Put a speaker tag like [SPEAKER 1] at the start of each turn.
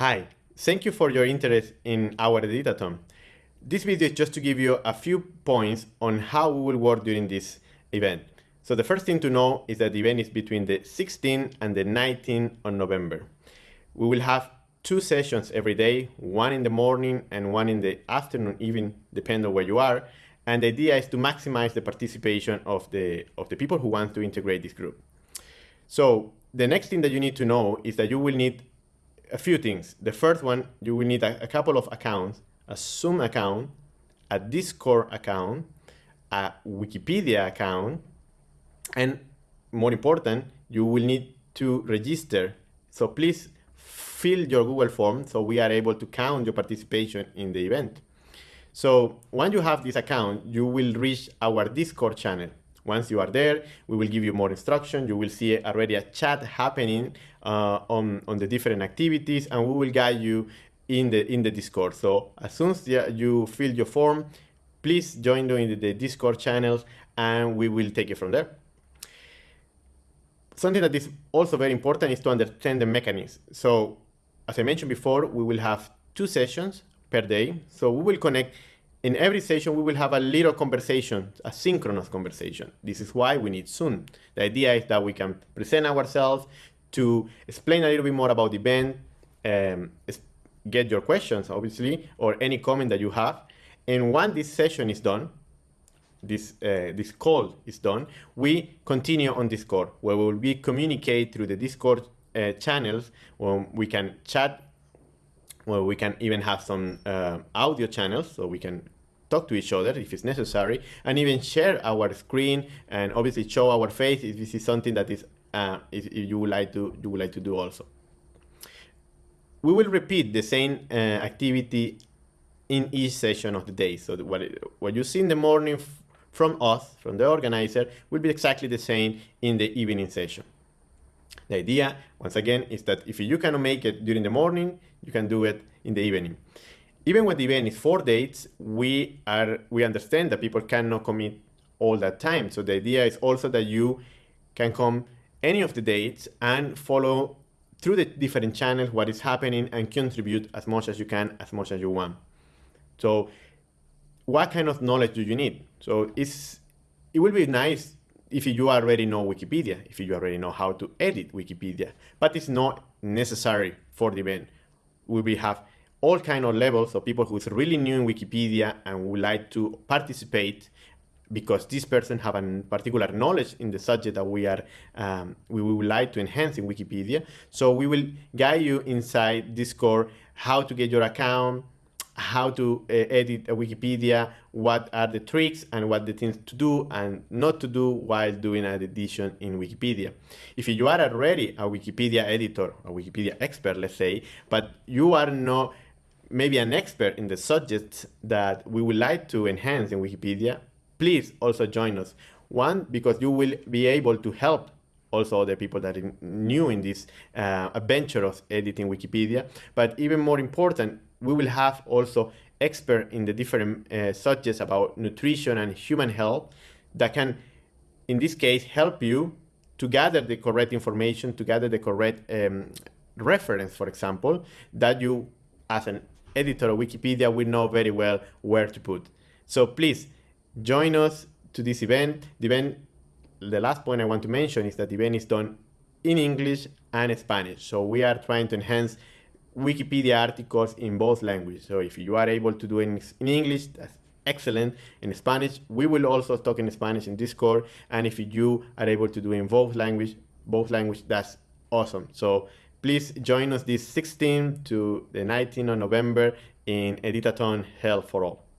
[SPEAKER 1] Hi, thank you for your interest in our editathon. This video is just to give you a few points on how we will work during this event. So the first thing to know is that the event is between the 16th and the 19th of November. We will have two sessions every day, one in the morning and one in the afternoon, even depending on where you are. And the idea is to maximize the participation of the, of the people who want to integrate this group. So the next thing that you need to know is that you will need a few things. The first one, you will need a, a couple of accounts, a Zoom account, a Discord account, a Wikipedia account, and more important, you will need to register. So please fill your Google form so we are able to count your participation in the event. So once you have this account, you will reach our Discord channel. Once you are there, we will give you more instruction. You will see already a chat happening uh, on, on the different activities and we will guide you in the, in the Discord. So as soon as you fill your form, please join the, the Discord channels and we will take it from there. Something that is also very important is to understand the mechanism. So as I mentioned before, we will have two sessions per day. So we will connect in every session, we will have a little conversation, a synchronous conversation. This is why we need Zoom. The idea is that we can present ourselves to explain a little bit more about the event, um, get your questions, obviously, or any comment that you have. And once this session is done, this, uh, this call is done, we continue on Discord, where we will be communicate through the Discord uh, channels, where we can chat well, we can even have some uh, audio channels so we can talk to each other if it's necessary and even share our screen and obviously show our face if this is something that is uh, if, you would like to you would like to do also. We will repeat the same uh, activity in each session of the day. So what, what you see in the morning from us, from the organizer, will be exactly the same in the evening session. The idea, once again, is that if you cannot make it during the morning, you can do it in the evening. Even when the event is four dates, we are we understand that people cannot commit all that time. So the idea is also that you can come any of the dates and follow through the different channels what is happening and contribute as much as you can, as much as you want. So what kind of knowledge do you need? So it's, it will be nice if you already know Wikipedia, if you already know how to edit Wikipedia, but it's not necessary for the event. We will have all kind of levels of people who's really new in Wikipedia and would like to participate because this person have a particular knowledge in the subject that we are um, we would like to enhance in Wikipedia. So we will guide you inside Discord how to get your account, how to uh, edit a Wikipedia, what are the tricks and what the things to do and not to do while doing an edition in Wikipedia. If you are already a Wikipedia editor, a Wikipedia expert, let's say, but you are not maybe an expert in the subjects that we would like to enhance in Wikipedia, please also join us. One, because you will be able to help also other people that are new in this uh, adventure of editing Wikipedia. But even more important, we will have also expert in the different uh, subjects about nutrition and human health that can, in this case, help you to gather the correct information, to gather the correct um, reference, for example, that you, as an editor of Wikipedia, will know very well where to put. So please join us to this event. The event, the last point I want to mention is that the event is done in English and Spanish. So we are trying to enhance Wikipedia articles in both languages. So if you are able to do it in English, that's excellent. In Spanish, we will also talk in Spanish in Discord. And if you are able to do in both language, both language, that's awesome. So please join us this 16th to the 19th of November in Editathon Health for All.